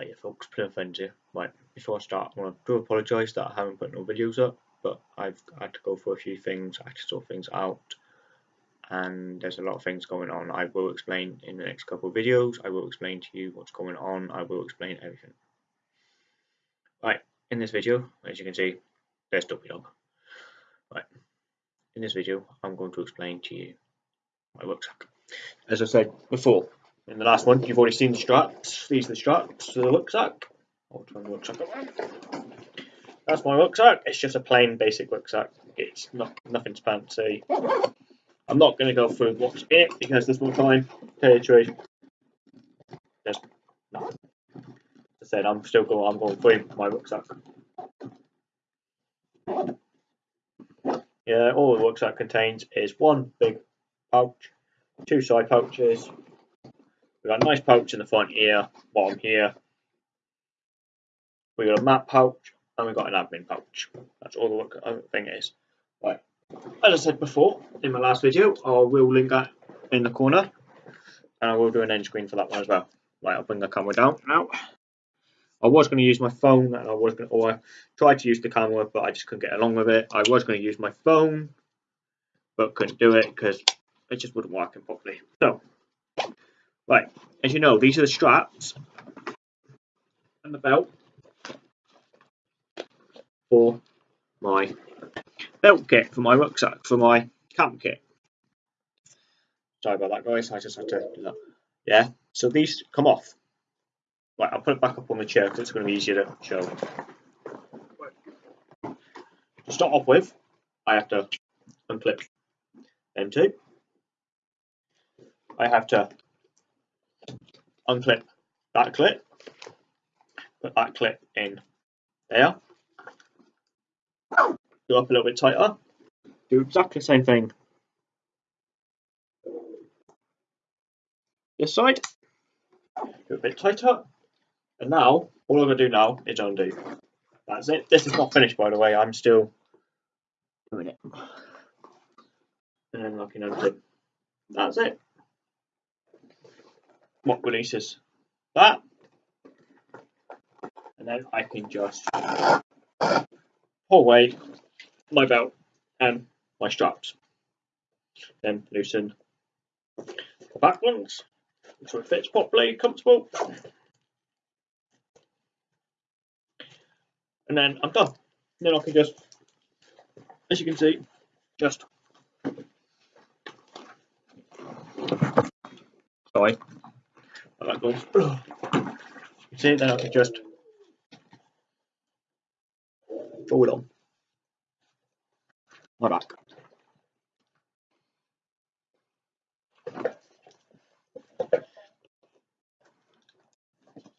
Right, folks, plenty friends here. Right, before I start, I want to do apologise that I haven't put no videos up, but I've had to go for a few things, I had to sort things out, and there's a lot of things going on. I will explain in the next couple of videos, I will explain to you what's going on, I will explain everything. Right, in this video, as you can see, there's Duppy Dog. Right, in this video, I'm going to explain to you my rucksack. As I said before, in the last one, you've already seen the straps. These are the straps to the rucksack. That's my rucksack. It's just a plain basic rucksack. It's not nothing fancy. I'm not going to go through what's in it because there's more time. Truth. There's nothing. As I said, I'm still going. I'm going through my rucksack. Yeah, all the rucksack contains is one big pouch, two side pouches, We've got a nice pouch in the front here, bottom here. We've got a map pouch and we've got an admin pouch. That's all the uh, thing is. Right. As I said before in my last video, I will link that in the corner and I will do an end screen for that one as well. Right, I'll bring the camera down now. I was going to use my phone and I was going to, or I tried to use the camera but I just couldn't get along with it. I was going to use my phone but couldn't do it because it just wouldn't work properly. So Right, as you know, these are the straps and the belt for my belt kit for my rucksack, for my camp kit. Sorry about that, guys. I just had to do that. Yeah, so these come off. Right, I'll put it back up on the chair because it's going to be easier to show. To start off with, I have to unclip them two. I have to unclip that clip, put that clip in there, go up a little bit tighter, do exactly the same thing this side, do a bit tighter, and now all I'm to do now is undo. That's it. This is not finished by the way, I'm still doing it. And then can unclip. That's it what releases. That and then I can just pull away my belt and my straps. Then loosen the back ones so it fits properly comfortable. And then I'm done. Then I can just as you can see just sorry that goes. You see, then I can just it on my back.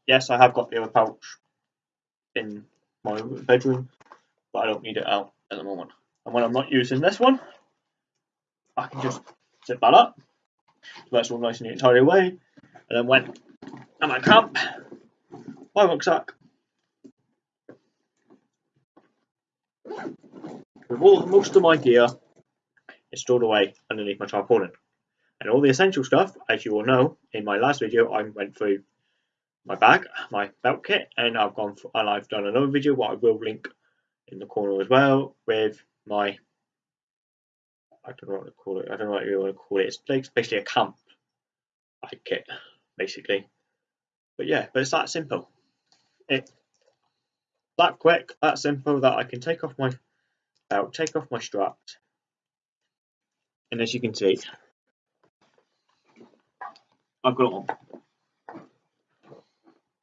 Yes, I have got the other pouch in my bedroom, but I don't need it out at the moment. And when I'm not using this one, I can just zip that up. So that's all nice and neat tidy away and then went my camp, my rucksack, with all most of my gear is stored away underneath my tarpaulin. And all the essential stuff, as you all know, in my last video I went through my bag, my belt kit, and I've gone for, and I've done another video what I will link in the corner as well with my I don't know what to call it. I don't know what you want to call it. It's basically a camp kit basically. But yeah, but it's that simple. It that quick, that simple that I can take off my belt, take off my straps, and as you can see, I've got on.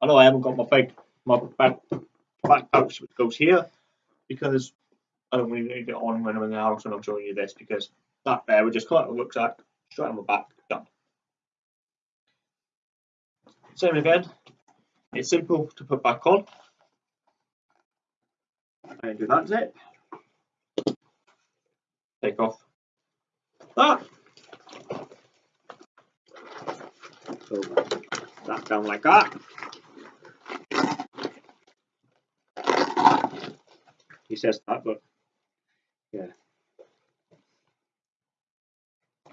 I know I haven't got my big my back back pouch which goes here because I don't really need it on when I'm in the house and I'm showing you this because that there would just come out of the rucksack straight on my back, done. Same again, it's simple to put back on. And do that zip. Take off that. So that down like that. He says that, but yeah.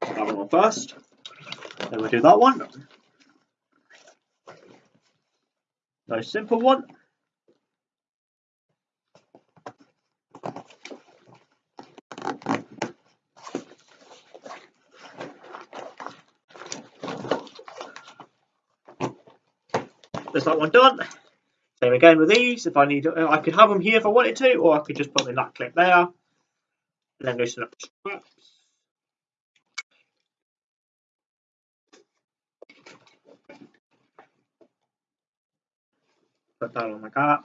That one first. Then we do that one. Nice simple one. There's that one done. Same again with these. If I need, I could have them here if I wanted to, or I could just put them in that clip there, and then loosen up the. On like that.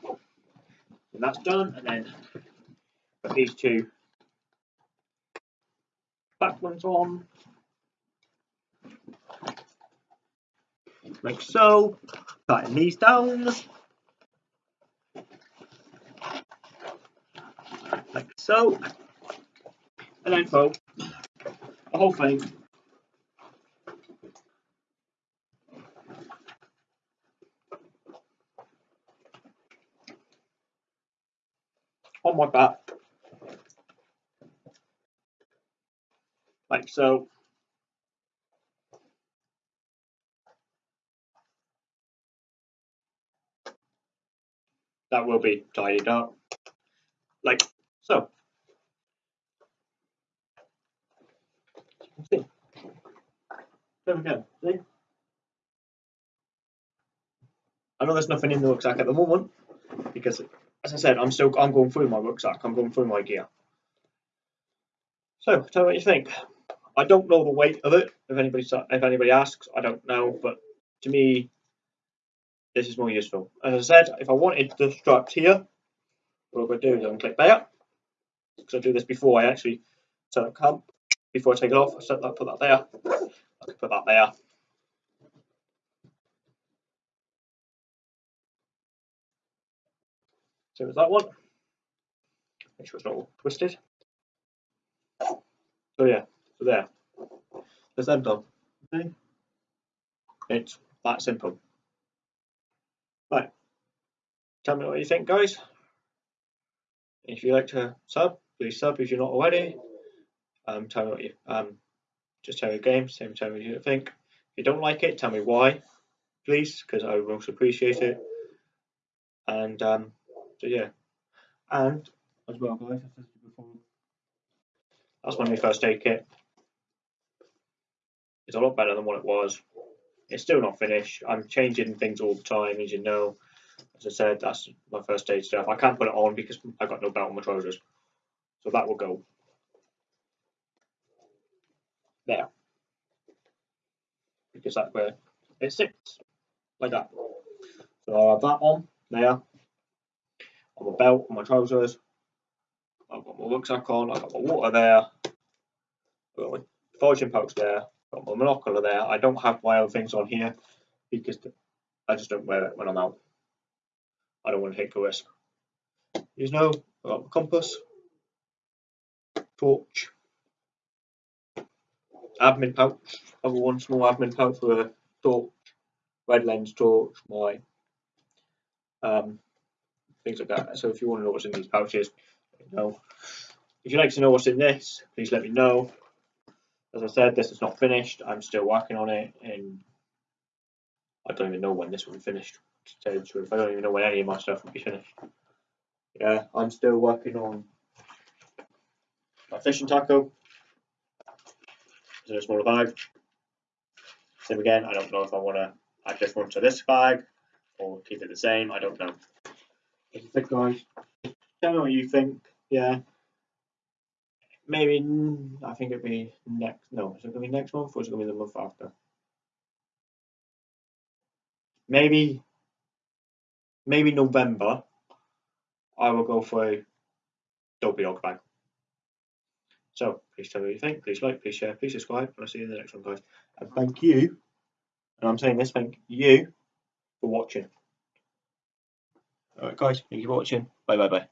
And that's done, and then put these two back ones on. Like so. Tighten these down. Like so. And then fold the whole thing on my back. Like so. That will be tidied up. Like so. See. There we go. See? I know there's nothing in the rucksack at the moment because as I said, I'm still I'm going through my rucksack. I'm going through my gear. So tell me what you think. I don't know the weight of it. If anybody if anybody asks, I don't know. But to me, this is more useful. As I said, if I wanted the straps here, what I'm going to do is I'm going to click there. Because I do this before I actually set up camp. Before I take it off, I set that, put that there. I can put that there. So as that one. Make sure it's not all twisted. So yeah, so there. There's them done. Okay. It's that simple. Right. Tell me what you think, guys. If you like to sub, please sub if you're not already. Um, tell me what you um, just tell me the game, same tell me what you think. If you don't like it, tell me why, please, because I would most appreciate it. And um, so yeah, and as well, guys, I said before, that's my new first aid kit. It's a lot better than what it was. It's still not finished. I'm changing things all the time, as you know. As I said, that's my first aid stuff. I can't put it on because I've got no belt on my trousers, so that will go there because that's where it sits like that. So I'll have that on there on my belt, on my trousers. I've got my rucksack on, I've got my water there, I've got my foraging pouch there, I've got my monocular there. I don't have my other things on here because I just don't wear it when I'm out. I don't want to take a risk. You know, I've got my compass, torch, admin pouch, i other one small admin pouch with a torch, red lens torch, my um, things like that. So if you want to know what's in these pouches, me know. If you'd like to know what's in this, please let me know. As I said, this is not finished. I'm still working on it, and I don't even know when this will be finished. To tell you truth, I don't even know when any of my stuff will be finished. Yeah, I'm still working on my fishing tackle. It's in a smaller bag. Same again, I don't know if I want to add this one to this bag or keep it the same. I don't know. Think, guys? Tell me what you think. Yeah. Maybe, I think it'd be next. No, is it to be next month or is it to be the month after? Maybe, maybe November. I will go for a Dopey Dog bag. So, please tell me what you think. Please like, please share, please subscribe. And I'll see you in the next one, guys. And thank you, and I'm saying this, thank you for watching. Alright guys, thank you for watching. Bye bye bye.